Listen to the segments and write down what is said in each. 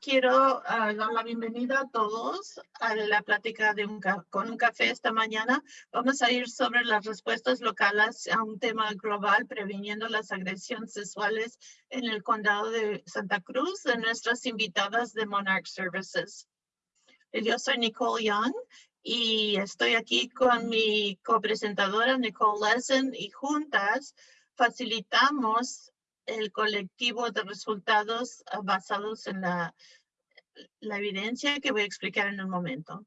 quiero ah, dar la bienvenida a todos a la plática de un con un café esta mañana. Vamos a ir sobre las respuestas locales a un tema global previniendo las agresiones sexuales en el condado de Santa Cruz de nuestras invitadas de Monarch Services. Yo soy Nicole Young y estoy aquí con mi copresentadora Nicole Lesson y juntas facilitamos el colectivo de resultados ah, basados en la, la evidencia que voy a explicar en un momento.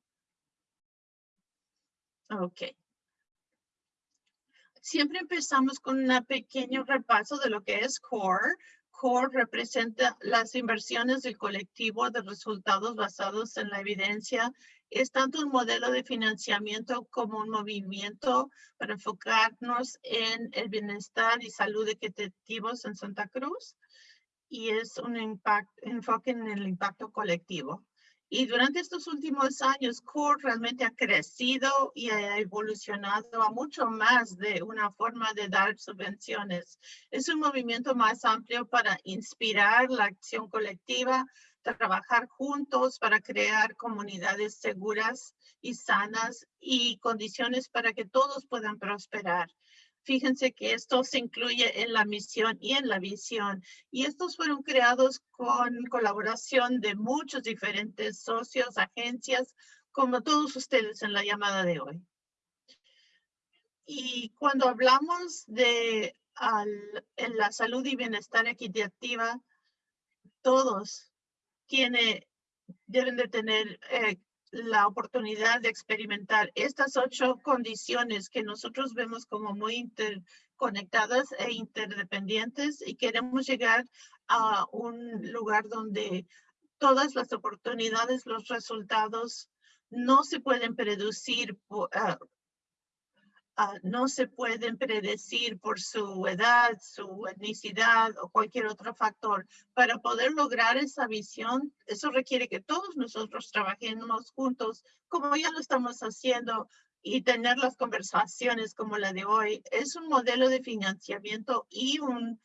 Ok. Siempre empezamos con un pequeño repaso de lo que es CORE. CORE representa las inversiones del colectivo de resultados basados en la evidencia es tanto un modelo de financiamiento como un movimiento para enfocarnos en el bienestar y salud equitativos en Santa Cruz y es un enfoque en el impacto colectivo. Y durante estos últimos años, CORE realmente ha crecido y ha evolucionado a mucho más de una forma de dar subvenciones. Es un movimiento más amplio para inspirar la acción colectiva, trabajar juntos para crear comunidades seguras y sanas y condiciones para que todos puedan prosperar. Fíjense que esto se incluye en la misión y en la visión. Y estos fueron creados con colaboración de muchos diferentes socios, agencias, como todos ustedes en la llamada de hoy. Y cuando hablamos de en la salud y bienestar equitativa, todos tiene, deben de tener eh, la oportunidad de experimentar estas ocho condiciones que nosotros vemos como muy interconectadas e interdependientes y queremos llegar a un lugar donde todas las oportunidades, los resultados no se pueden predecir uh, Ah, no se pueden predecir por su edad, su etnicidad o cualquier otro factor. Para poder lograr esa visión, eso requiere que todos nosotros trabajemos juntos, como ya lo estamos haciendo, y tener las conversaciones como la de hoy. Es un modelo de financiamiento y un,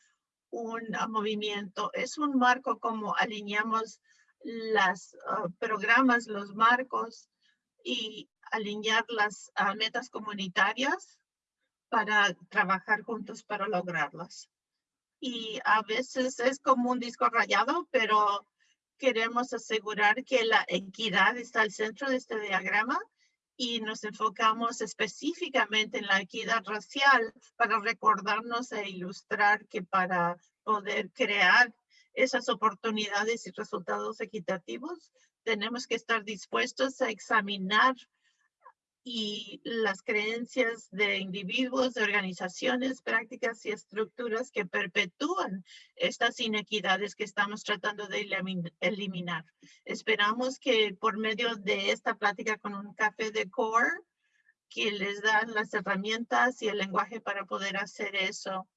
un movimiento. Es un marco como alineamos los ah, programas, los marcos y alinear las ah, metas comunitarias para trabajar juntos para lograrlas. Y a veces es como un disco rayado, pero queremos asegurar que la equidad está al centro de este diagrama y nos enfocamos específicamente en la equidad racial para recordarnos e ilustrar que para poder crear esas oportunidades y resultados equitativos, tenemos que estar dispuestos a examinar y las creencias de individuos, de organizaciones, prácticas y estructuras que perpetúan estas inequidades que estamos tratando de eliminar. Esperamos que por medio de esta plática con un café de core, que les dan las herramientas y el lenguaje para poder hacer eso.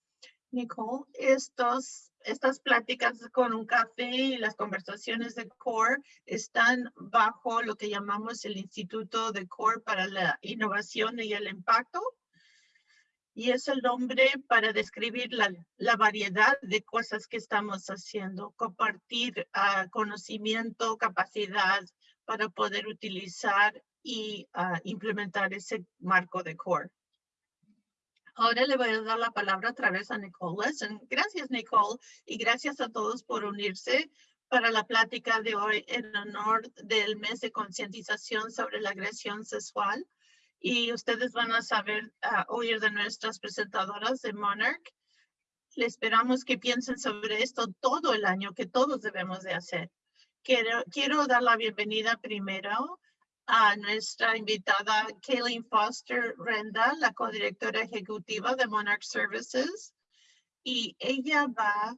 Nicole, estos estas pláticas con un café y las conversaciones de CORE están bajo lo que llamamos el Instituto de CORE para la Innovación y el Impacto. Y es el nombre para describir la, variedad de cosas que estamos haciendo, compartir uh, conocimiento, capacidad para poder utilizar y uh, implementar ese marco de CORE. Ahora le voy a dar la palabra otra vez a Nicole Lesson. Gracias, Nicole, y gracias a todos por unirse para la plática de hoy en honor del mes de concientización sobre la agresión sexual. Y ustedes van a saber, uh, oír de nuestras presentadoras de Monarch. Le esperamos que piensen sobre esto todo el año, que todos debemos de hacer. Quiero, quiero dar la bienvenida primero a nuestra invitada Kayleen Foster Renda, la codirectora ejecutiva de Monarch Services. Y ella va,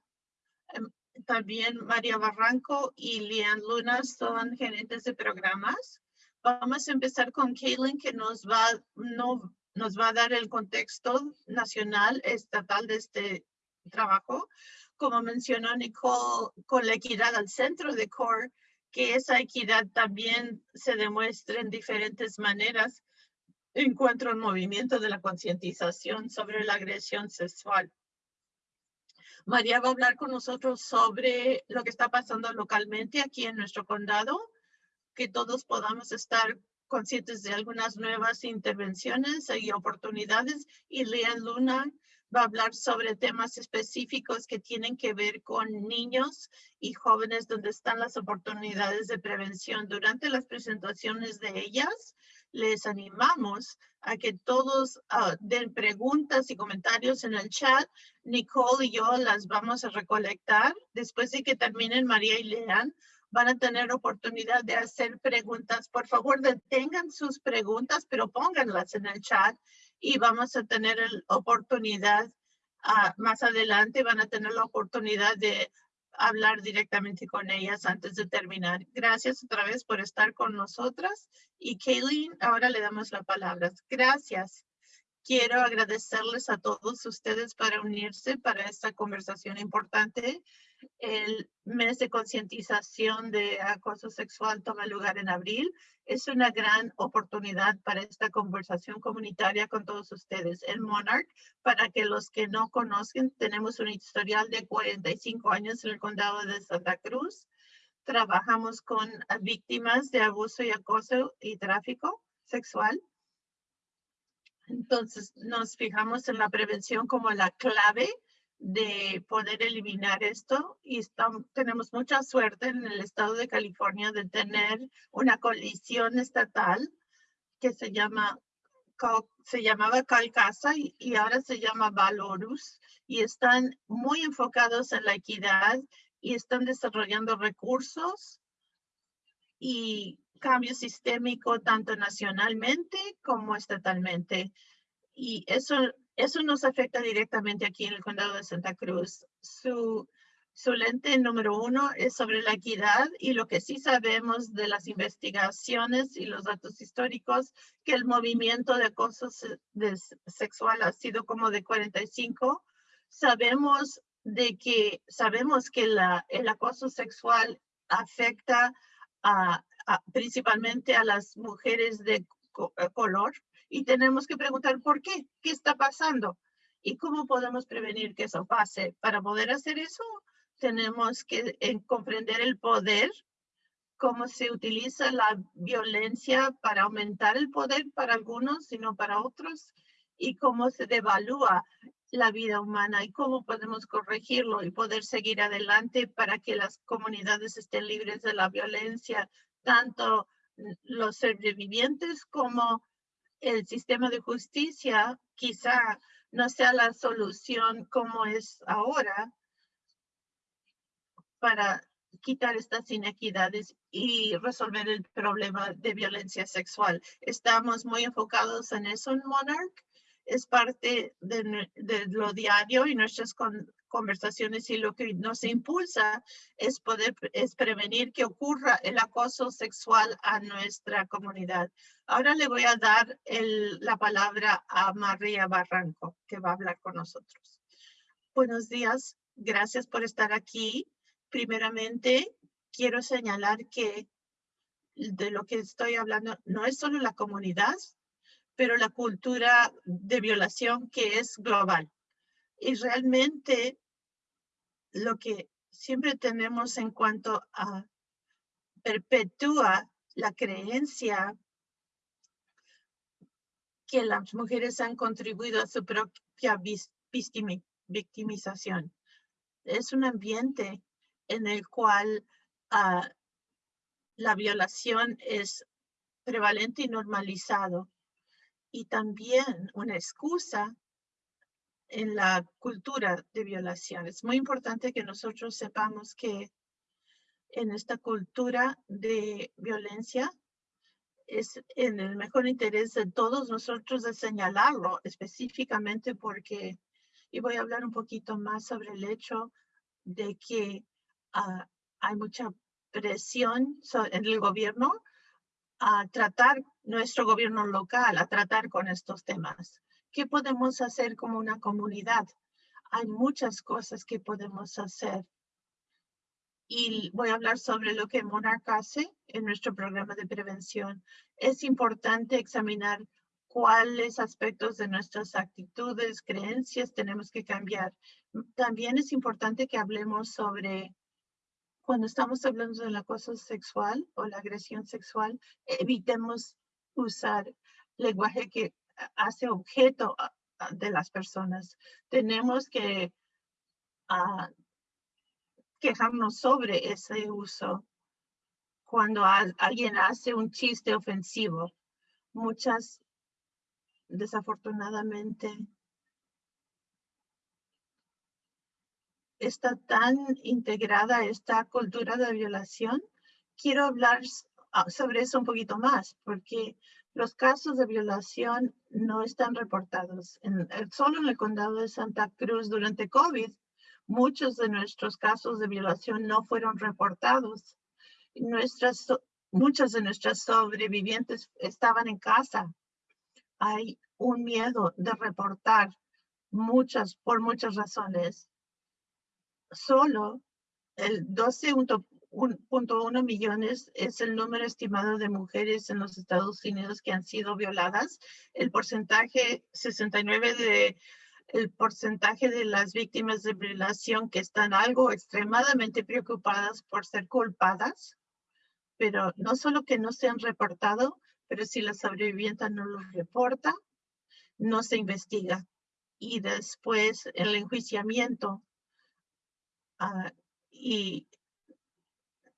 em, también María Barranco y Lian Luna son gerentes de programas. Vamos a empezar con Kayleen que nos va, no, nos va a dar el contexto nacional, estatal de este trabajo. Como mencionó Nicole, con la equidad al centro de CORE, que esa equidad también se demuestre en diferentes maneras encuentro un movimiento de la concientización sobre la agresión sexual. María va a hablar con nosotros sobre lo que está pasando localmente aquí en nuestro condado, que todos podamos estar conscientes de algunas nuevas intervenciones y oportunidades. Y Lea Luna va a hablar sobre temas específicos que tienen que ver con niños y jóvenes donde están las oportunidades de prevención. Durante las presentaciones de ellas, les animamos a que todos ah, den preguntas y comentarios en el chat. Nicole y yo las vamos a recolectar. Después de que terminen María y Lean, van a tener oportunidad de hacer preguntas. Por favor, detengan sus preguntas, pero pónganlas en el chat y vamos a tener la oportunidad uh, más adelante, van a tener la oportunidad de hablar directamente con ellas antes de terminar. Gracias otra vez por estar con nosotras. Y Kaylin, ahora le damos la palabra. Gracias. Quiero agradecerles a todos ustedes para unirse para esta conversación importante. Mes de concientización de acoso sexual toma lugar en abril. Es una gran oportunidad para esta conversación comunitaria con todos ustedes. En Monarch, para que los que no conocen, tenemos un historial de 45 años en el condado de Santa Cruz. Trabajamos con víctimas de abuso y acoso y tráfico sexual entonces, nos fijamos en la prevención como la clave de poder eliminar esto y estamos, tenemos mucha suerte en el estado de California de tener una colisión estatal que se llama se llamaba Calcasa y, y ahora se llama Valorus y están muy enfocados en la equidad y están desarrollando recursos y cambio sistémico tanto nacionalmente como estatalmente. Y eso, eso nos afecta directamente aquí en el condado de Santa Cruz. Su, lente número uno es sobre la equidad y lo que sí sabemos de las investigaciones y los datos históricos, que el movimiento de acoso sexual ha sido como de 45. Sabemos de que, sabemos que la, el acoso sexual afecta principalmente a las mujeres de eh, color y tenemos que preguntar por qué, qué está pasando y cómo podemos prevenir que eso pase. Para poder hacer eso, tenemos que eh, comprender el poder, cómo se utiliza la violencia para aumentar el poder para algunos, sino para otros, y cómo se devalúa la vida humana y cómo podemos corregirlo y poder seguir adelante para que las comunidades estén libres de la violencia, tanto los sobrevivientes como el sistema de justicia quizá no sea la solución como es ahora para quitar estas inequidades y resolver el problema de violencia sexual. Estamos muy enfocados en eso en Monarch. Es parte de, lo diario y nuestras con, conversaciones y lo que nos impulsa es poder es prevenir que ocurra el acoso sexual a nuestra comunidad. Ahora le voy a dar el, la palabra a María Barranco, que va a hablar con nosotros. Buenos días, gracias por estar aquí. Primeramente, quiero señalar que de lo que estoy hablando no es solo la comunidad, pero la cultura de violación que es global. Y realmente lo que siempre tenemos en cuanto a perpetúa la creencia que las mujeres han contribuido a su propia victimización. Es un ambiente en el cual ah, la violación es prevalente y normalizado y también una excusa en la cultura de violación. Es muy importante que nosotros sepamos que en esta cultura de violencia es en el mejor interés de todos nosotros de señalarlo específicamente porque, y voy a hablar un poquito más sobre el hecho de que ah, hay mucha presión en el gobierno a tratar nuestro gobierno local, a tratar con estos temas. ¿Qué podemos hacer como una comunidad? Hay muchas cosas que podemos hacer. Y voy a hablar sobre lo que Monarch hace en nuestro programa de prevención. Es importante examinar cuáles aspectos de nuestras actitudes, creencias tenemos que cambiar. También es importante que hablemos sobre cuando estamos hablando del acoso sexual o la agresión sexual, evitemos usar lenguaje que hace objeto de las personas. Tenemos que ah, quejarnos sobre ese uso cuando alguien hace un chiste ofensivo. Muchas, desafortunadamente, está tan integrada esta cultura de violación. Quiero hablar ah, sobre eso un poquito más, porque los casos de violación no están reportados. En, solo en el condado de Santa Cruz durante COVID, muchos de nuestros casos de violación no fueron reportados. Nuestras, muchas de nuestras sobrevivientes estaban en casa. Hay un miedo de reportar muchas, por muchas razones. Solo el 12.1 1.1 millones es el número estimado de mujeres en los Estados Unidos que han sido violadas. El porcentaje 69 de el porcentaje de las víctimas de violación que están algo extremadamente preocupadas por ser culpadas, pero no solo que no se han reportado, pero si la sobreviviente no lo reporta, no se investiga. Y después el enjuiciamiento uh, y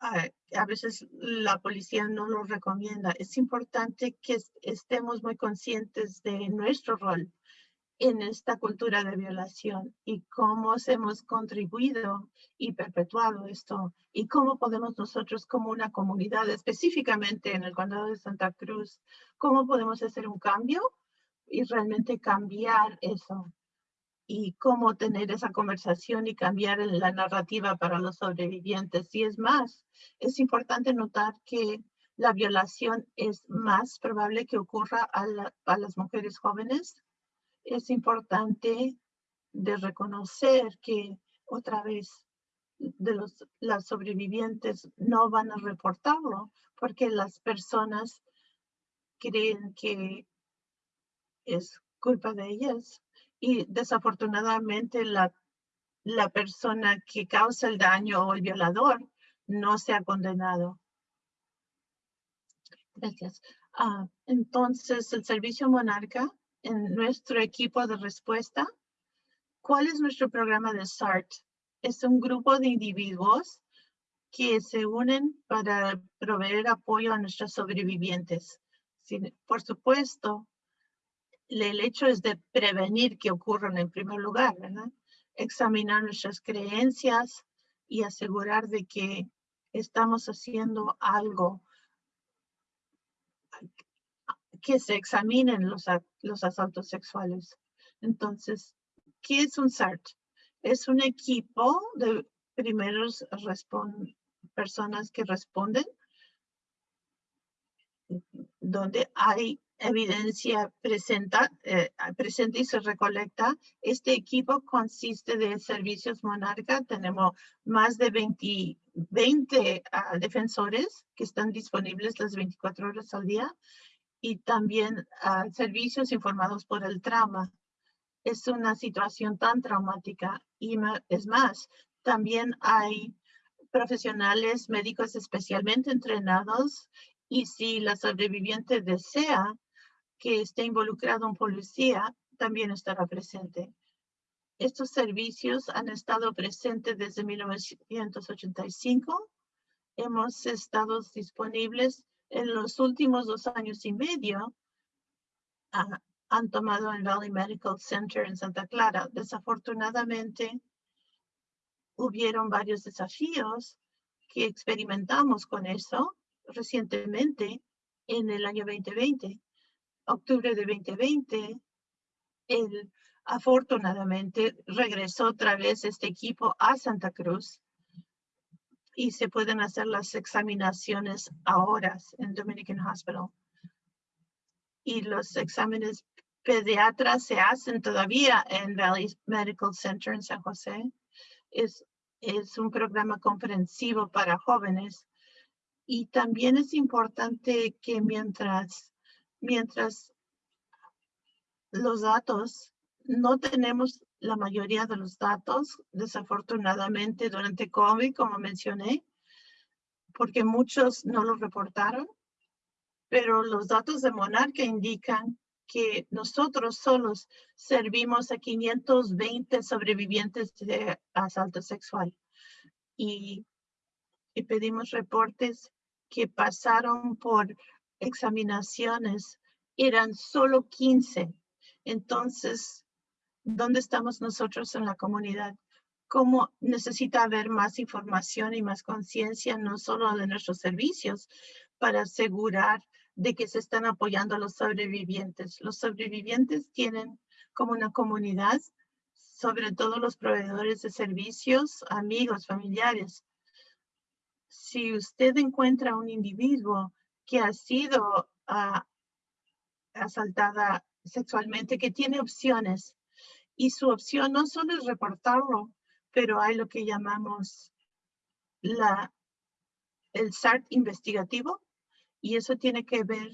a veces la policía no lo recomienda. Es importante que estemos muy conscientes de nuestro rol en esta cultura de violación y cómo hemos contribuido y perpetuado esto y cómo podemos nosotros como una comunidad, específicamente en el condado de Santa Cruz, cómo podemos hacer un cambio y realmente cambiar eso y cómo tener esa conversación y cambiar la narrativa para los sobrevivientes. Y es más, es importante notar que la violación es más probable que ocurra a, las mujeres jóvenes. Es importante de reconocer que otra vez de los, las sobrevivientes no van a reportarlo porque las personas creen que es culpa de ellas y desafortunadamente la, la persona que causa el daño o el violador no se ha condenado. Gracias. Ah, entonces, el Servicio Monarca, en nuestro equipo de respuesta, ¿cuál es nuestro programa de SART? Es un grupo de individuos que se unen para proveer apoyo a nuestros sobrevivientes. por supuesto, el hecho es de prevenir que ocurran en primer lugar, ¿verdad? Examinar nuestras creencias y asegurar de que estamos haciendo algo que se examinen los, los asaltos sexuales. Entonces, ¿qué es un SART? Es un equipo de primeros personas que responden donde hay evidencia presenta, eh, presente y se recolecta. Este equipo consiste de servicios Monarca. Tenemos más de 20, 20 ah, defensores que están disponibles las 24 horas al día y también ah, servicios informados por el trauma. Es una situación tan traumática y es más, también hay profesionales médicos especialmente entrenados y si la sobreviviente desea, que esté involucrado un policía también estará presente. Estos servicios han estado presentes desde 1985. Hemos estado disponibles en los últimos dos años y medio. Ah, han tomado el Valley Medical Center en Santa Clara. Desafortunadamente, hubieron varios desafíos que experimentamos con eso recientemente en el año 2020 octubre de 2020, él afortunadamente regresó otra vez este equipo a Santa Cruz y se pueden hacer las examinaciones ahora en Dominican Hospital. Y los exámenes pediatras se hacen todavía en Valley Medical Center en San José. Es, es un programa comprensivo para jóvenes. Y también es importante que mientras mientras los datos no tenemos la mayoría de los datos, desafortunadamente durante COVID, como mencioné, porque muchos no lo reportaron, pero los datos de Monarca indican que nosotros solos servimos a 520 sobrevivientes de asalto sexual. Y, y pedimos reportes que pasaron por examinaciones, eran solo 15. Entonces, ¿dónde estamos nosotros en la comunidad? ¿Cómo necesita haber más información y más conciencia, no solo de nuestros servicios, para asegurar de que se están apoyando a los sobrevivientes. Los sobrevivientes tienen como una comunidad, sobre todo los proveedores de servicios, amigos, familiares. Si usted encuentra un individuo que ha sido ah, asaltada sexualmente, que tiene opciones, y su opción no solo es reportarlo, pero hay lo que llamamos la, el SART investigativo, y eso tiene que ver,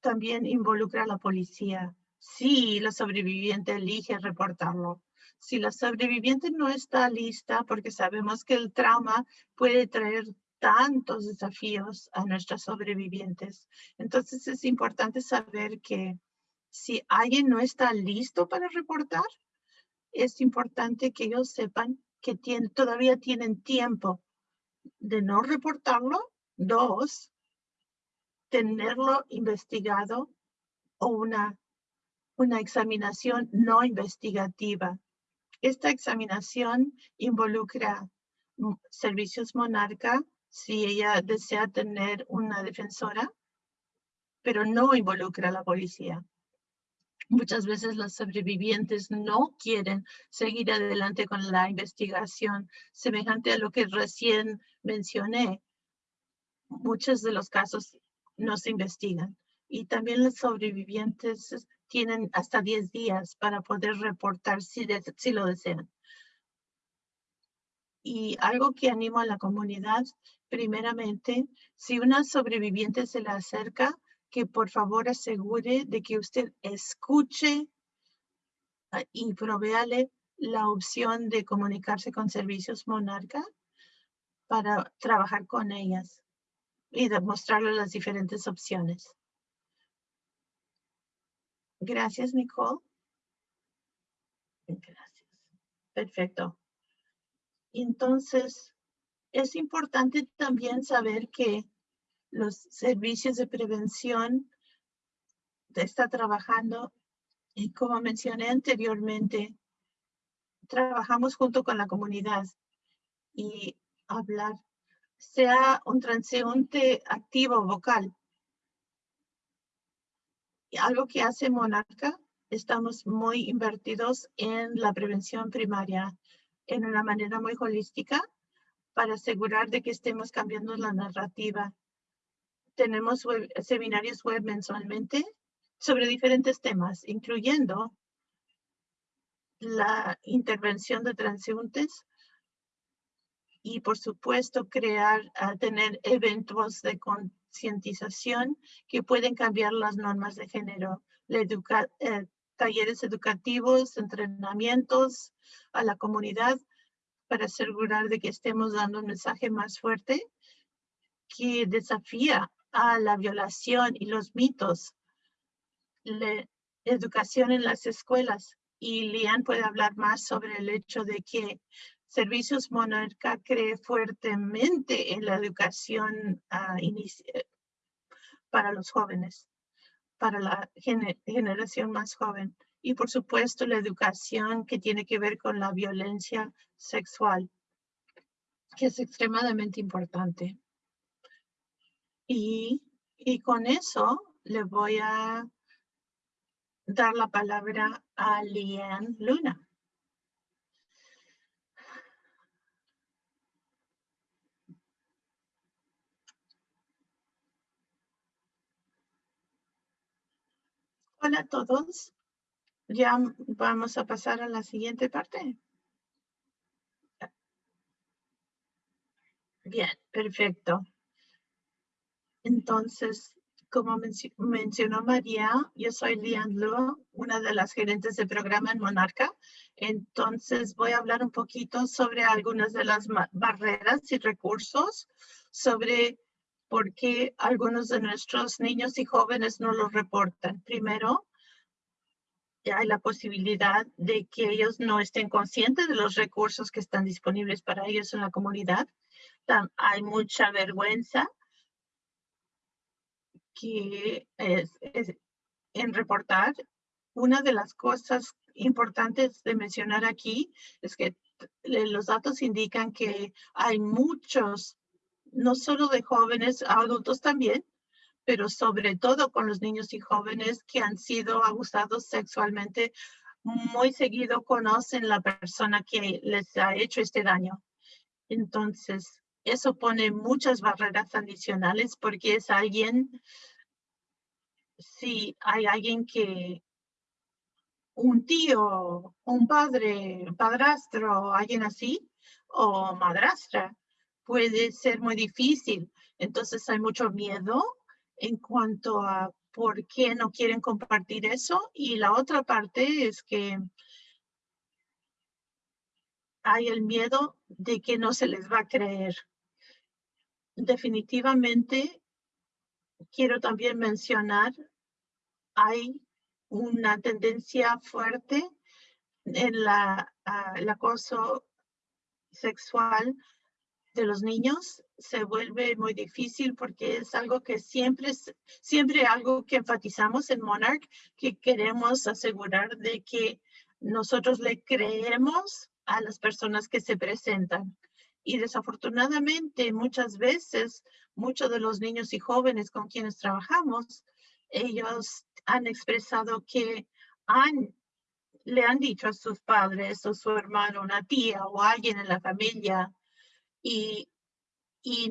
también involucra a la policía. Si la sobreviviente elige reportarlo. Si la sobreviviente no está lista, porque sabemos que el trauma puede traer tantos desafíos a nuestras sobrevivientes. Entonces es importante saber que si alguien no está listo para reportar, es importante que ellos sepan que todavía tienen tiempo de no reportarlo Dos, tenerlo investigado o una, una examinación no investigativa. Esta examinación involucra servicios monarca si ella desea tener una defensora, pero no involucra a la policía. Muchas veces los sobrevivientes no quieren seguir adelante con la investigación, semejante a lo que recién mencioné muchos de los casos no se investigan. Y también los sobrevivientes tienen hasta 10 días para poder reportar si, si lo desean. Y algo que animo a la comunidad, primeramente, si una sobreviviente se le acerca, que por favor asegure de que usted escuche ah, y provéale la opción de comunicarse con Servicios Monarca para trabajar con ellas y demostrarle las diferentes opciones. Gracias, Nicole. Gracias. Perfecto. Entonces, es importante también saber que los servicios de prevención está trabajando y como mencioné anteriormente, trabajamos junto con la comunidad y hablar sea un transeúnte activo vocal. Y algo que hace Monarca, estamos muy invertidos en la prevención primaria en una manera muy holística para asegurar de que estemos cambiando la narrativa. Tenemos seminarios web mensualmente sobre diferentes temas, incluyendo la intervención de transeúntes, y por supuesto crear, tener eventos de concientización que pueden cambiar las normas de género, eh, talleres educativos, entrenamientos a la comunidad para asegurar de que estemos dando un mensaje más fuerte que desafía a la violación y los mitos. La educación en las escuelas. Y Lian puede hablar más sobre el hecho de que Servicios Monarca cree fuertemente en la educación eh, para los jóvenes, para la generación más joven. Y por supuesto la educación que tiene que ver con la violencia sexual, que es extremadamente importante. Y, y con eso le voy a dar la palabra a Lian Luna. Hola a todos. Ya vamos a pasar a la siguiente parte. Bien, perfecto. Entonces, como mencionó María, yo soy Lian Luo, una de las gerentes de programa en Monarca. Entonces voy a hablar un poquito sobre algunas de las barreras y recursos, sobre por qué algunos de nuestros niños y jóvenes no lo reportan. Primero, hay la posibilidad de que ellos no estén conscientes de los recursos que están disponibles para ellos en la comunidad. Hay mucha vergüenza que es, en reportar, una de las cosas importantes de mencionar aquí es que los datos indican que hay muchos, no solo de jóvenes, adultos también, pero sobre todo con los niños y jóvenes que han sido abusados sexualmente, muy seguido conocen la persona que les ha hecho este daño. Entonces, eso pone muchas barreras adicionales porque es alguien si hay alguien que, un tío, un padre, padrastro, alguien así, o madrastra, puede ser muy difícil. Entonces hay mucho miedo en cuanto a por qué no quieren compartir eso. Y la otra parte es que hay el miedo de que no se les va a creer. Definitivamente, quiero también mencionar hay una tendencia fuerte en la, el acoso sexual de los niños se vuelve muy difícil porque es algo que siempre siempre algo que enfatizamos en Monarch que queremos asegurar de que nosotros le creemos a las personas que se presentan. Y desafortunadamente muchas veces muchos de los niños y jóvenes con quienes trabajamos ellos han expresado que han, le han dicho a sus padres o su hermano, una tía o alguien en la familia y,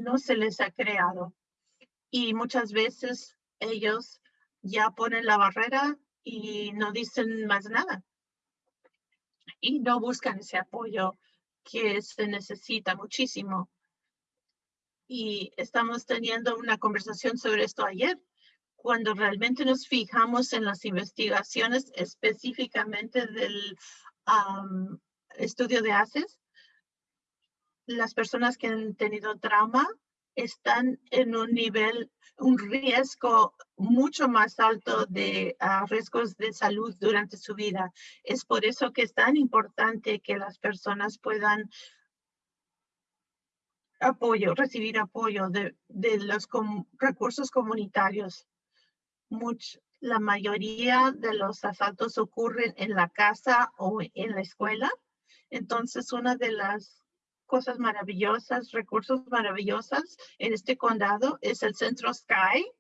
no se les ha creado. Y muchas veces ellos ya ponen la barrera y no dicen más nada. Y no buscan ese apoyo que se necesita muchísimo. Y estamos teniendo una conversación sobre esto ayer cuando realmente nos fijamos en las investigaciones específicamente del estudio de ACES, las personas que han tenido trauma están en un nivel, un riesgo mucho más alto de ah, riesgos de salud durante su vida. Es por eso que es tan importante que las personas puedan apoyo, recibir apoyo de, de los recursos comunitarios la mayoría de los asaltos ocurren en la casa o en la escuela. Entonces, una de las cosas maravillosas, recursos maravillosos en este condado es el Centro Sky.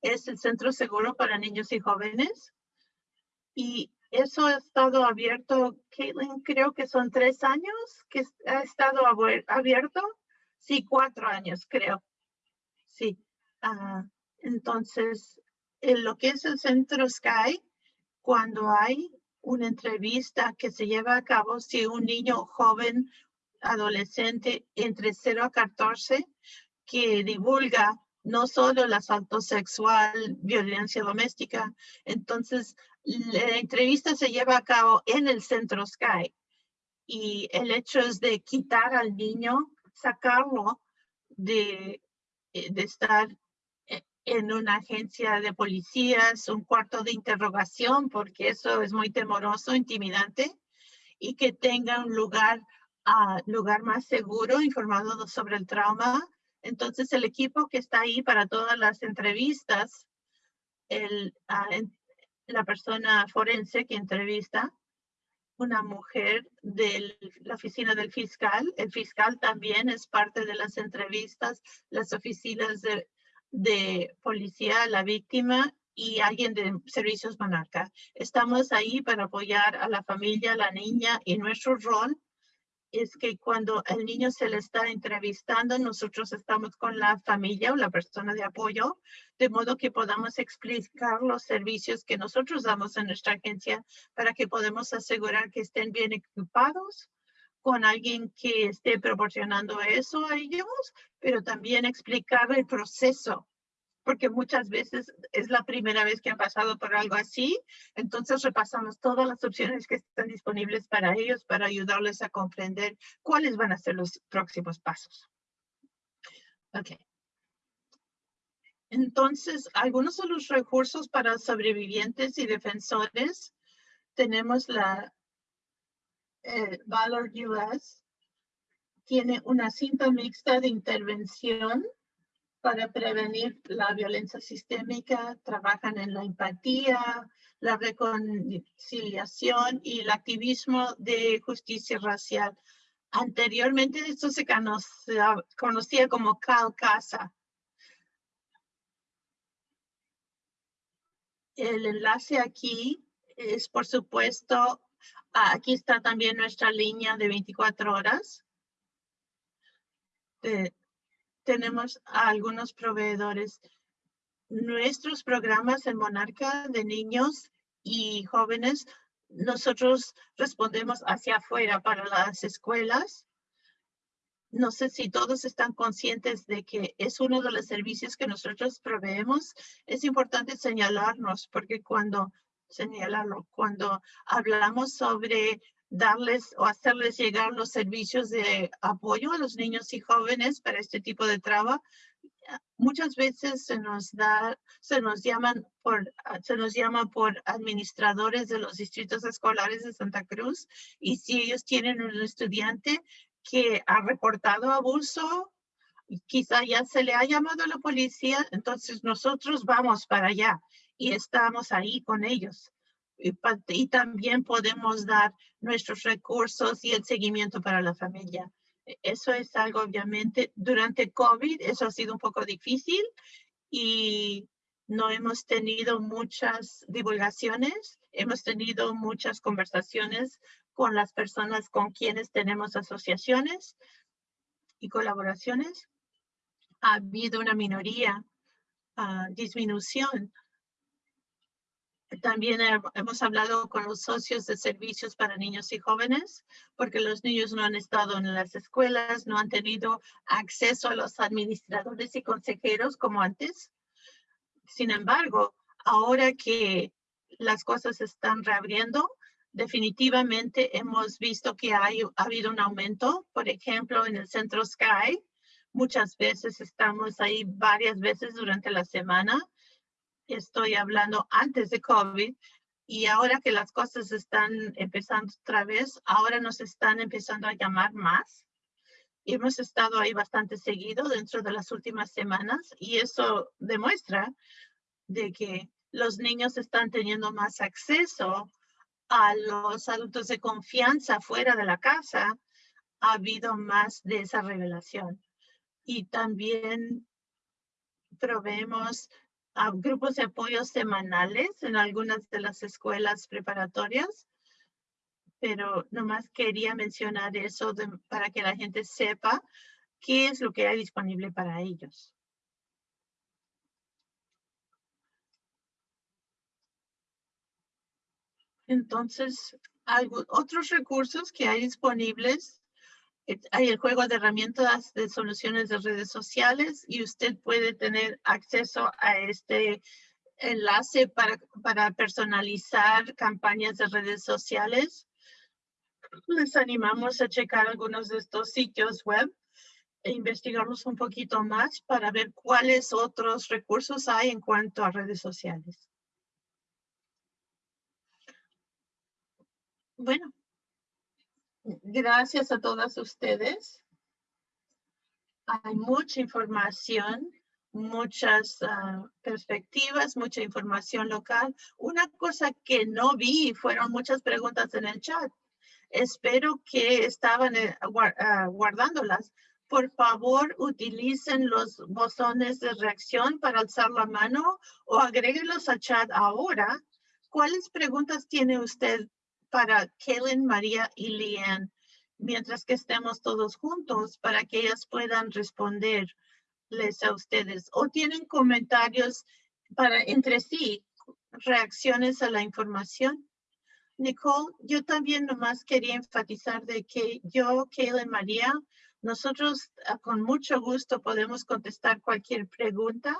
Es el centro seguro para niños y jóvenes. Y eso ha estado abierto, Caitlin, creo que son tres años que ha estado abierto. Sí, cuatro años, creo. Sí. Ah, entonces, en lo que es el Centro Sky, cuando hay una entrevista que se lleva a cabo si un niño joven, adolescente entre 0 a 14, que divulga no solo el asalto sexual, violencia doméstica, entonces la entrevista se lleva a cabo en el Centro Sky y el hecho es de quitar al niño, sacarlo de, eh, de estar en una agencia de policías, un cuarto de interrogación, porque eso es muy temoroso, intimidante, y que tenga un lugar, uh, lugar más seguro, informado sobre el trauma. Entonces, el equipo que está ahí para todas las entrevistas, ah, la persona forense que entrevista, una mujer de la oficina del fiscal. El fiscal también es parte de las entrevistas, las oficinas de policía, la víctima y alguien de servicios monarca. Estamos ahí para apoyar a la familia, la niña y nuestro rol es que cuando el niño se le está entrevistando, nosotros estamos con la familia o la persona de apoyo, de modo que podamos explicar los servicios que nosotros damos en nuestra agencia para que podamos asegurar que estén bien equipados con alguien que esté proporcionando eso a ellos, pero también explicar el proceso porque muchas veces es la primera vez que han pasado por algo así. Entonces repasamos todas las opciones que están disponibles para ellos para ayudarles a comprender cuáles van a ser los próximos pasos. Ok. Entonces, algunos de los recursos para sobrevivientes y defensores. Tenemos la eh, Valor US. Tiene una cinta mixta de intervención para prevenir la violencia sistémica, trabajan en la empatía, la reconciliación y el activismo de justicia racial. Anteriormente esto se conocía, como CalCasa. El enlace aquí es, por supuesto, aquí está también nuestra línea de 24 horas tenemos a algunos proveedores. Nuestros programas en Monarca de niños y jóvenes, nosotros respondemos hacia afuera para las escuelas. No sé si todos están conscientes de que es uno de los servicios que nosotros proveemos. Es importante señalarnos porque cuando señalarlo, cuando hablamos sobre darles o hacerles llegar los servicios de apoyo a los niños y jóvenes para este tipo de trabajo. Muchas veces se nos da, se nos llaman por, se nos llama por administradores de los distritos escolares de Santa Cruz y si ellos tienen un estudiante que ha reportado abuso, quizá ya se le ha llamado a la policía, entonces nosotros vamos para allá y estamos ahí con ellos y, también podemos dar nuestros recursos y el seguimiento para la familia. E, eso es algo, obviamente, durante COVID, eso ha sido un poco difícil y no hemos tenido muchas divulgaciones, hemos tenido muchas conversaciones con las personas con quienes tenemos asociaciones y colaboraciones. Ha habido una minoría, uh, disminución también hemos hablado con los socios de servicios para niños y jóvenes, porque los niños no han estado en las escuelas, no han tenido acceso a los administradores y consejeros como antes. Sin embargo, ahora que las cosas están reabriendo, definitivamente hemos visto que hay, ha habido un aumento. Por ejemplo, en el centro Sky, muchas veces estamos ahí varias veces durante la semana estoy hablando antes de COVID y ahora que las cosas están empezando otra vez, ahora nos están empezando a llamar más. Hemos estado ahí bastante seguido dentro de las últimas semanas y eso demuestra de que los niños están teniendo más acceso a los adultos de confianza fuera de la casa. Ha habido más de esa revelación. Y también proveemos a grupos de apoyo semanales en algunas de las escuelas preparatorias, pero nomás quería mencionar eso para que la gente sepa qué es lo que hay disponible para ellos. Entonces, otros recursos que hay disponibles hay el juego de herramientas de soluciones de redes sociales y usted puede tener acceso a este enlace para, para personalizar campañas de redes sociales. Les animamos a checar algunos de estos sitios web e investigarlos un poquito más para ver cuáles otros recursos hay en cuanto a redes sociales. Bueno, Gracias a todas ustedes. Hay mucha información, muchas ah, perspectivas, mucha información local. Una cosa que no vi fueron muchas preguntas en el chat. Espero que estaban eh, ah, guardándolas. Por favor, utilicen los botones de reacción para alzar la mano o agréguenlos al chat ahora. ¿Cuáles preguntas tiene usted para Kellen, María y Lian, mientras que estemos todos juntos para que ellas puedan responderles a ustedes. O tienen comentarios para entre sí, reacciones a la información. Nicole, yo también nomás quería enfatizar de que yo, Kellen, María, nosotros ah, con mucho gusto podemos contestar cualquier pregunta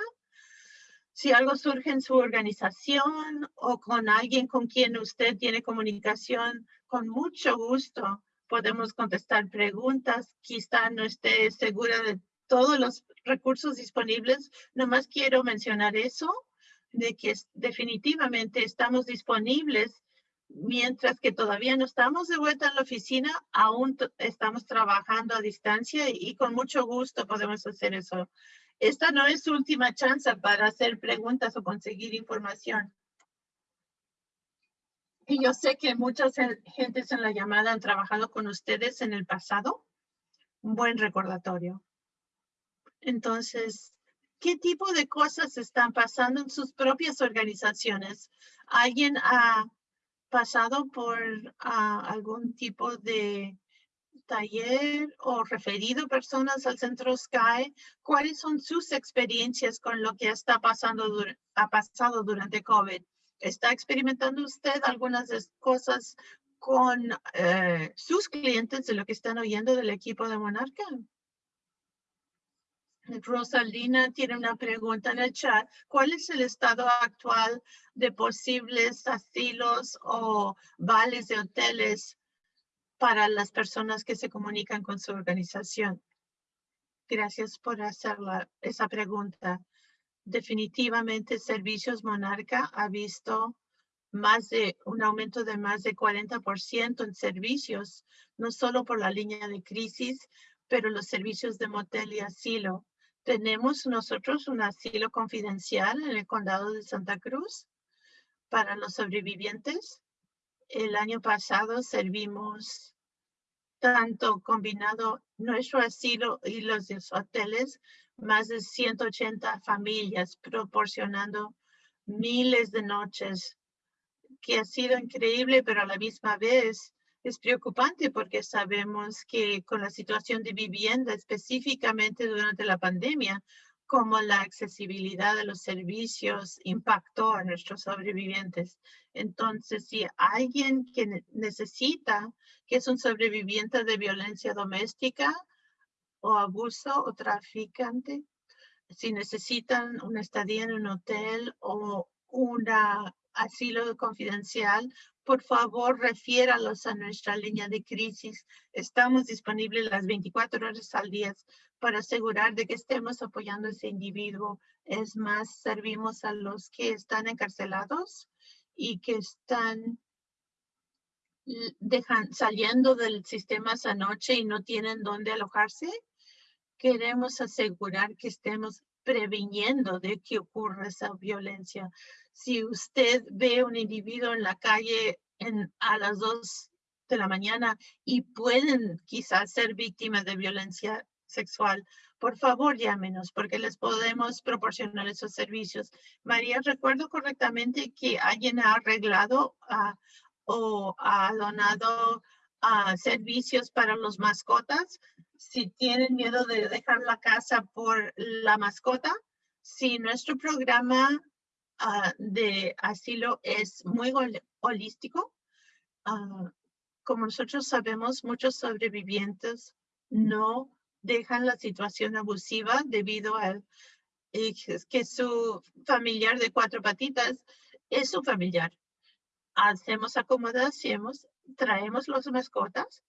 Si algo surge en su organización o con alguien con quien usted tiene comunicación, con mucho gusto podemos contestar preguntas. Quizá no esté segura de todos los recursos disponibles. Nomás quiero mencionar eso, de que definitivamente estamos disponibles mientras que todavía no estamos de vuelta en la oficina, aún estamos trabajando a distancia y con mucho gusto podemos hacer eso. Esta no es su última chance para hacer preguntas o conseguir información. Y yo sé que muchas gentes en la llamada han trabajado con ustedes en el pasado. Un buen recordatorio. Entonces, ¿qué tipo de cosas están pasando en sus propias organizaciones? ¿Alguien ha pasado por ah, algún tipo de taller o referido personas al centro Sky, ¿cuáles son sus experiencias con lo que está pasando, ha pasado durante COVID? ¿Está experimentando usted algunas cosas con eh, sus clientes de lo que están oyendo del equipo de Monarca? Rosalina tiene una pregunta en el chat. ¿Cuál es el estado actual de posibles asilos o vales de hoteles para las personas que se comunican con su organización? Gracias por hacer esa pregunta. Definitivamente Servicios Monarca ha visto más de un aumento de más de 40% en servicios, no solo por la línea de crisis, pero los servicios de motel y asilo. Tenemos nosotros un asilo confidencial en el condado de Santa Cruz para los sobrevivientes. El año pasado servimos tanto combinado nuestro asilo y los hoteles, más de 180 familias proporcionando miles de noches, que ha sido increíble, pero a la misma vez es preocupante porque sabemos que con la situación de vivienda, específicamente durante la pandemia, como la accesibilidad de los servicios impactó a nuestros sobrevivientes. Entonces, si alguien que necesita, que es un sobreviviente de violencia doméstica o abuso o traficante, si necesitan una estadía en un hotel o un asilo confidencial, por favor, refiéralos a nuestra línea de crisis. Estamos disponibles las 24 horas al día para asegurar de que estemos apoyando a ese individuo. Es más, servimos a los que están encarcelados y que están dejan, saliendo del sistema esa noche y no tienen dónde alojarse. Queremos asegurar que estemos previniendo de que ocurra esa violencia. Si usted ve un individuo en la calle en, a las dos de la mañana y pueden quizás ser víctimas de violencia sexual, por favor llámenos porque les podemos proporcionar esos servicios. María, recuerdo correctamente que alguien ha arreglado ah, o ha donado uh, servicios para los mascotas. Si tienen miedo de dejar la casa por la mascota, si nuestro programa uh, de asilo es muy holístico, como nosotros sabemos, muchos sobrevivientes no dejan la situación abusiva debido a que su familiar de cuatro patitas es su familiar. Hacemos acomodaciones, traemos los mascotas.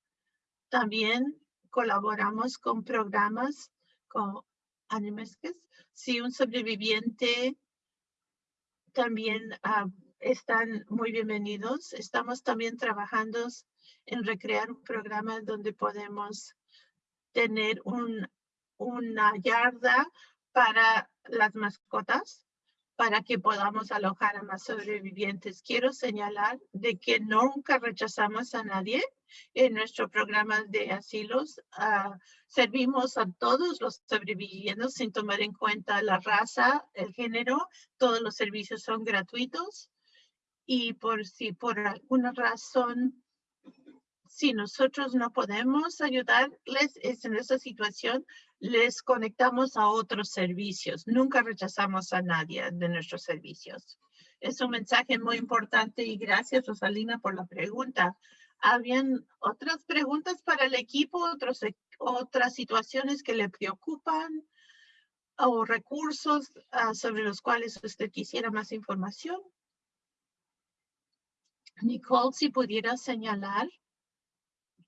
También colaboramos con programas con Animesques. Si un sobreviviente también uh, están muy bienvenidos. Estamos también trabajando en recrear un programa donde podemos tener un, una yarda para las mascotas para que podamos alojar a más sobrevivientes. Quiero señalar de que nunca rechazamos a nadie en nuestro programa de asilos. Uh, servimos a todos los sobrevivientes sin tomar en cuenta la raza, el género. Todos los servicios son gratuitos. Y por si por alguna razón si nosotros no podemos ayudarles en esa situación, les conectamos a otros servicios. Nunca rechazamos a nadie de nuestros servicios. Es un mensaje muy importante y gracias Rosalina por la pregunta. ¿Habían otras preguntas para el equipo, otros, e, otras situaciones que le preocupan? o recursos ah, sobre los cuales usted quisiera más información. Nicole, si pudiera señalar,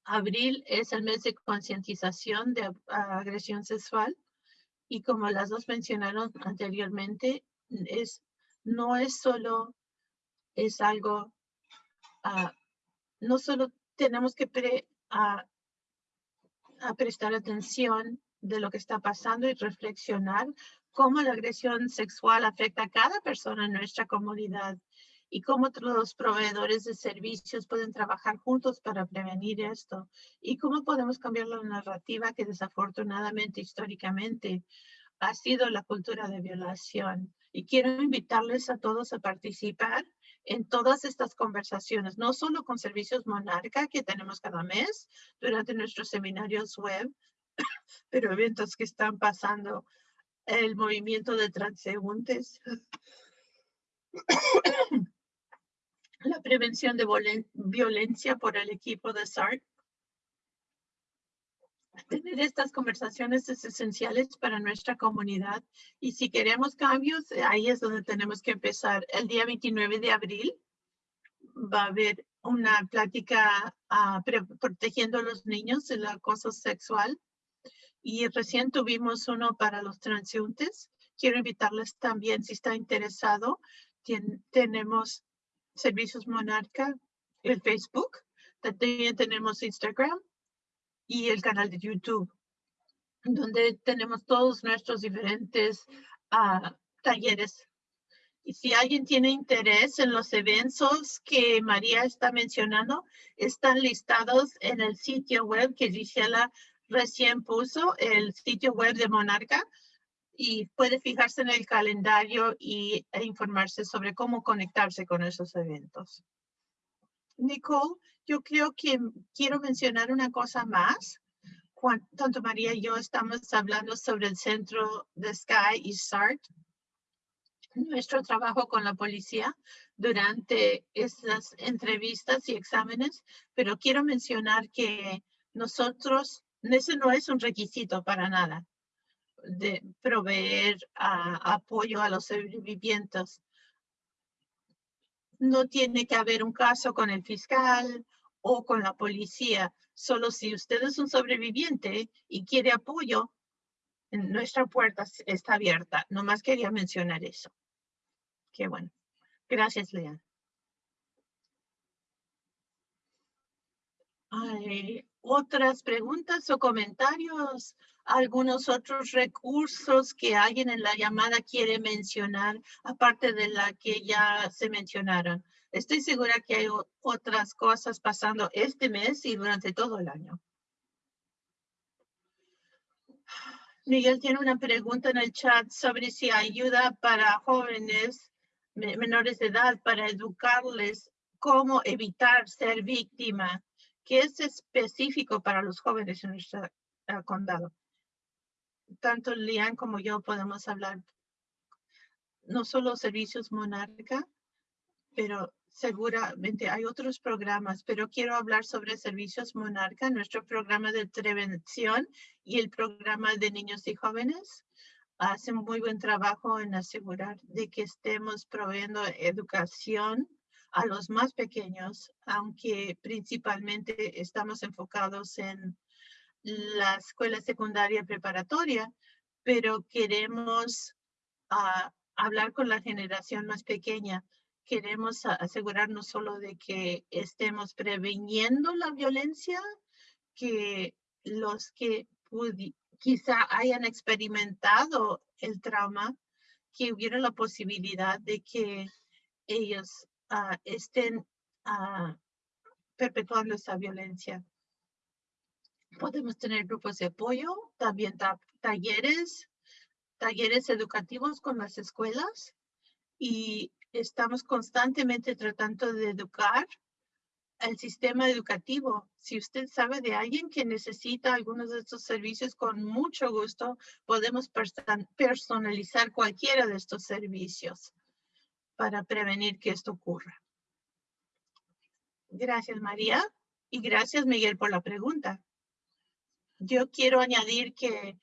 abril es el mes de concientización de ah, agresión sexual y como las dos mencionaron anteriormente, es, no es solo, es algo, uh, no solo tenemos que pre, a prestar atención de lo que está pasando y reflexionar cómo la agresión sexual afecta a cada persona en nuestra comunidad y cómo los proveedores de servicios pueden trabajar juntos para prevenir esto y cómo podemos cambiar la narrativa que desafortunadamente históricamente ha sido la cultura de violación. Y quiero invitarles a todos a participar en todas estas conversaciones, no solo con Servicios Monarca que tenemos cada mes durante nuestros seminarios web, pero eventos que están pasando, el movimiento de transeúntes, la prevención de violencia por el equipo de SART. Tener estas conversaciones es esenciales para nuestra comunidad y si queremos cambios, ahí es donde tenemos que empezar. El día 29 de abril va a haber una plática uh, protegiendo a los niños del acoso sexual y recién tuvimos uno para los transeúntes. Quiero invitarles también, si está interesado, tenemos Servicios Monarca, el Facebook, también tenemos Instagram y el canal de YouTube, donde tenemos todos nuestros diferentes uh, talleres. Y si alguien tiene interés en los eventos que María está mencionando, están listados en el sitio web que Gisela recién puso el sitio web de Monarca y puede fijarse en el calendario y, e informarse sobre cómo conectarse con esos eventos. Nicole, yo creo que quiero mencionar una cosa más. Tanto María y yo estamos hablando sobre el centro de Sky y SART, nuestro trabajo con la policía durante esas entrevistas y exámenes, pero quiero mencionar que nosotros ese no es un requisito para nada de proveer apoyo a los sobrevivientes. No tiene que haber un caso con el fiscal o con la policía. Solo si usted es un sobreviviente y quiere apoyo, nuestra puerta está abierta. Nomás quería mencionar eso. Qué bueno. Gracias. Hay otras preguntas o comentarios, algunos otros recursos que alguien en la llamada quiere mencionar, aparte de la que ya se mencionaron. Estoy segura que hay otras cosas pasando este mes y durante todo el año. Miguel tiene una pregunta en el chat sobre si ayuda para jóvenes menores de edad para educarles cómo evitar ser víctima ¿Qué es específico para los jóvenes en nuestro uh, condado. Tanto Lian como yo podemos hablar no solo servicios Monarca, pero seguramente hay otros programas, pero quiero hablar sobre servicios Monarca, nuestro programa de prevención y el programa de niños y jóvenes. Hacen muy buen trabajo en asegurar de que estemos proveyendo educación a los más pequeños, aunque principalmente estamos enfocados en la escuela secundaria preparatoria, pero queremos ah, hablar con la generación más pequeña. Queremos asegurarnos solo de que estemos preveniendo la violencia, que los que quizá hayan experimentado el trauma, que hubiera la posibilidad de que ellos Estén perpetuando esa violencia. Podemos tener grupos de apoyo, también talleres, talleres educativos con las escuelas y estamos constantemente tratando de educar el sistema educativo. Si usted sabe de alguien que necesita algunos de estos servicios, con mucho gusto podemos personalizar cualquiera de estos servicios para prevenir que esto ocurra. Gracias, María. Y gracias, Miguel, por la pregunta. Yo quiero añadir que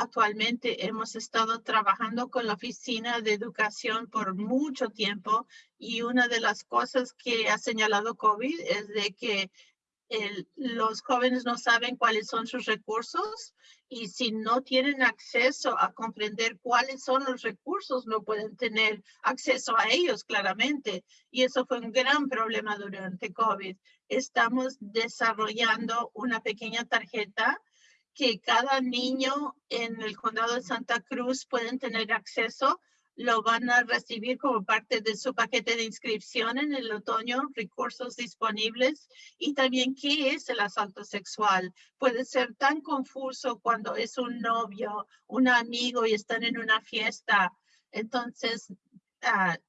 Actualmente hemos estado trabajando con la Oficina de Educación por mucho tiempo y una de las cosas que ha señalado COVID es de que los jóvenes no saben cuáles son sus recursos y si no tienen acceso a comprender cuáles son los recursos, no pueden tener acceso a ellos claramente. Y eso fue un gran problema durante COVID. Estamos desarrollando una pequeña tarjeta que cada niño en el condado de Santa Cruz pueden tener acceso, lo van a recibir como parte de su paquete de inscripción en el otoño, recursos disponibles y también qué es el asalto sexual. Puede ser tan confuso cuando es un novio, un amigo y están en una fiesta. Entonces,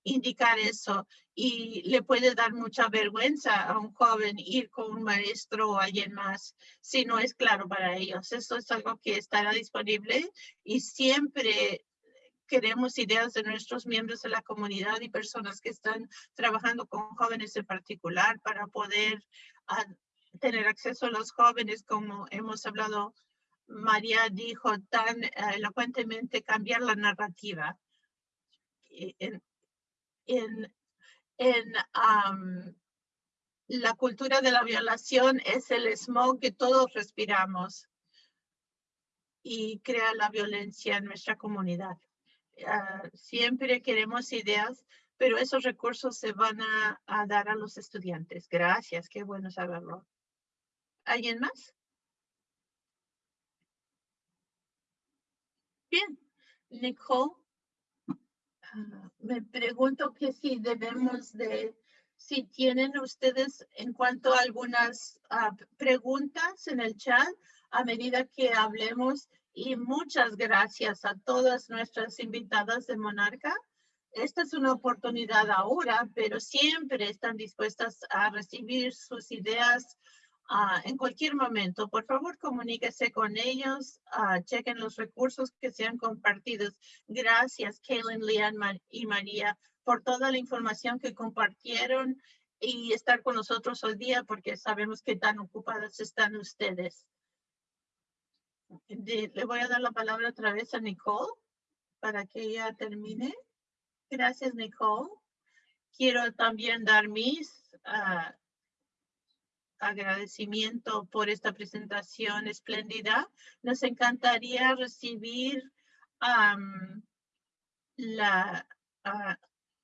indicar eso y le puede dar mucha vergüenza a un joven ir con un maestro o alguien más si no es claro para ellos. Esto es algo que estará disponible y siempre queremos ideas de nuestros miembros de la comunidad y personas que están trabajando con jóvenes en particular para poder ah, tener acceso a los jóvenes como hemos hablado. María dijo tan eh, elocuentemente cambiar la narrativa en, en, la cultura de la violación es el smog que todos respiramos y crea la violencia en nuestra comunidad. Ah, siempre queremos ideas, pero esos recursos se van a, dar a los estudiantes. Gracias, qué bueno saberlo. ¿Alguien más? Bien, Nicole. Ah, me pregunto que si debemos de, si tienen ustedes en cuanto a algunas ah, preguntas en el chat a medida que hablemos y muchas gracias a todas nuestras invitadas de Monarca. Esta es una oportunidad ahora, pero siempre están dispuestas a recibir sus ideas Ah, en cualquier momento. Por favor, comuníquese con ellos, uh, chequen los recursos que sean compartidos. Gracias, Kaylin, Leanne y María, por toda la información que compartieron y estar con nosotros hoy día porque sabemos que tan ocupadas están ustedes. Le voy a dar la palabra otra vez a Nicole para que ella termine. Gracias, Nicole. Quiero también dar mis uh, agradecimiento por esta presentación espléndida. Nos encantaría recibir la, ah,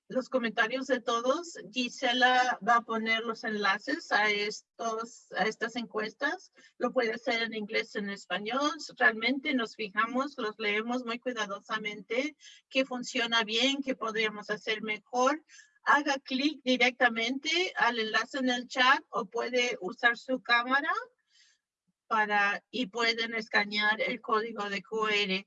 los comentarios de todos. Gisela va a poner los enlaces a, estos, a estas encuestas. Lo puede hacer en inglés, en español. Realmente nos fijamos, los leemos muy cuidadosamente, qué funciona bien, qué podríamos hacer mejor haga clic directamente al enlace en el chat o puede usar su cámara para y pueden escanear el código de QR.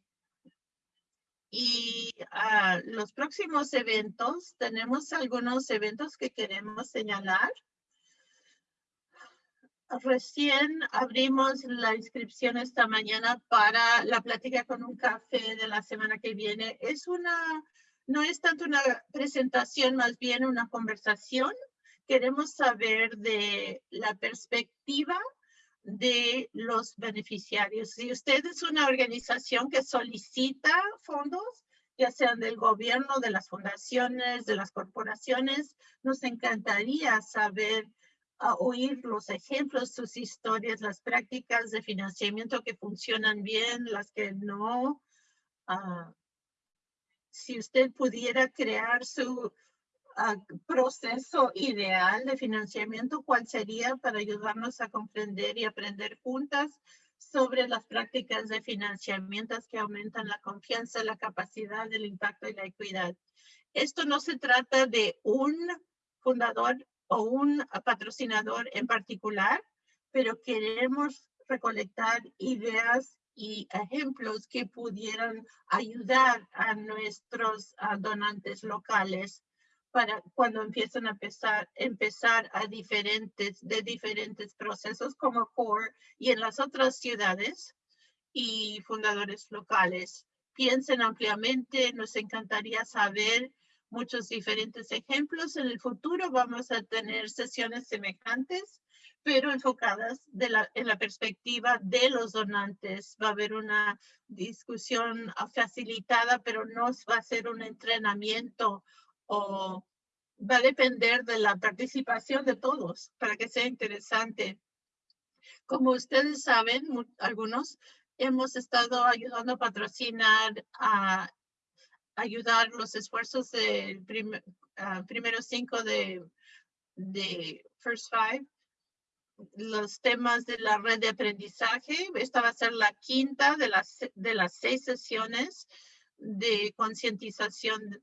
Y uh, los próximos eventos, tenemos algunos eventos que queremos señalar. Recién abrimos la inscripción esta mañana para la plática con un café de la semana que viene. Es una no es tanto una presentación, más bien una conversación. Queremos saber de la perspectiva de los beneficiarios. Si usted es una organización que solicita fondos, ya sean del gobierno, de las fundaciones, de las corporaciones, nos encantaría saber, uh, oír los ejemplos, sus historias, las prácticas de financiamiento que funcionan bien, las que no. Uh, si usted pudiera crear su ah, proceso ideal de financiamiento, ¿cuál sería para ayudarnos a comprender y aprender juntas sobre las prácticas de financiamiento que aumentan la confianza, la capacidad, el impacto y la equidad? Esto no se trata de un fundador o un patrocinador en particular, pero queremos recolectar ideas y ejemplos que pudieran ayudar a nuestros donantes locales para cuando empiezan a empezar, empezar a diferentes, de diferentes procesos como CORE y en las otras ciudades y fundadores locales. Piensen ampliamente, nos encantaría saber muchos diferentes ejemplos. En el futuro vamos a tener sesiones semejantes pero enfocadas de la, en la perspectiva de los donantes. Va a haber una discusión facilitada, pero no va a ser un entrenamiento o va a depender de la participación de todos para que sea interesante. Como ustedes saben, algunos hemos estado ayudando a patrocinar, a ayudar los esfuerzos de ah, primeros cinco de, de First Five los temas de la red de aprendizaje. Esta va a ser la quinta de las, de las seis sesiones de concientización.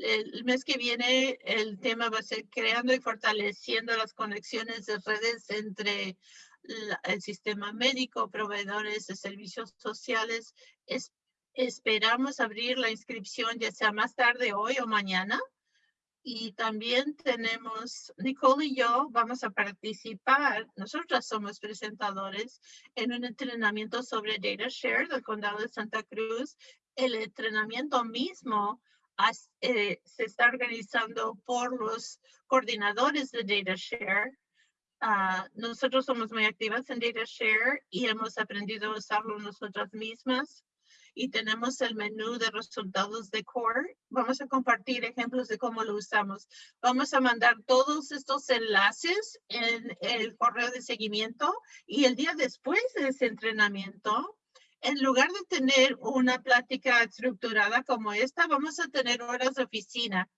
El mes que viene el tema va a ser creando y fortaleciendo las conexiones de redes entre el sistema médico, proveedores de servicios sociales. esperamos abrir la inscripción ya sea más tarde hoy o mañana y también tenemos, Nicole y yo vamos a participar, nosotras somos presentadores en un entrenamiento sobre Data Share del Condado de Santa Cruz. El entrenamiento mismo eh, se está organizando por los coordinadores de Data Share. Ah, nosotros somos muy activas en Data Share y hemos aprendido a usarlo nosotras mismas y tenemos el menú de resultados de Core. Vamos a compartir ejemplos de cómo lo usamos. Vamos a mandar todos estos enlaces en el correo de seguimiento y el día después de ese entrenamiento, en lugar de tener una plática estructurada como esta, vamos a tener horas de oficina.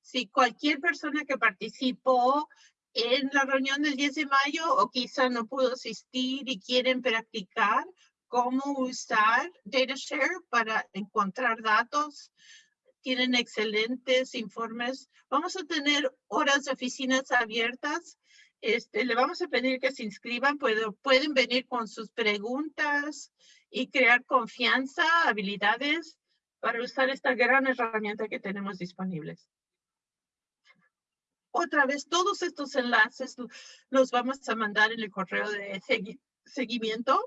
Si cualquier persona que participó en la reunión del 10 de mayo o quizá no pudo asistir y quieren practicar, cómo usar DataShare para encontrar datos. Tienen excelentes informes. Vamos a tener horas de oficinas abiertas. Este, le vamos a pedir que se inscriban. pueden venir con sus preguntas y crear confianza, habilidades para usar esta gran herramienta que tenemos disponibles. Otra vez, todos estos enlaces los vamos a mandar en el correo de seguimiento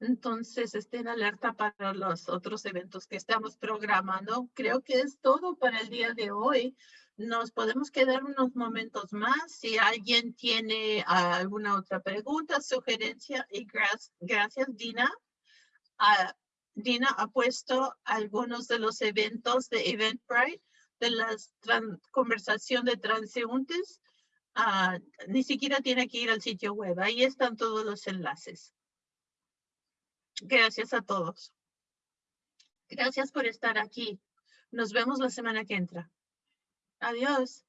entonces, estén alerta para los otros eventos que estamos programando. Creo que es todo para el día de hoy. Nos podemos quedar unos momentos más. Si alguien tiene alguna otra pregunta, sugerencia, y gracias, Dina. Ah, Dina ha puesto algunos de los eventos de Eventbrite, de la conversación de transeúntes. Ah, ni siquiera tiene que ir al sitio web. Ahí están todos los enlaces. Gracias a todos. Gracias por estar aquí. Nos vemos la semana que entra. Adiós.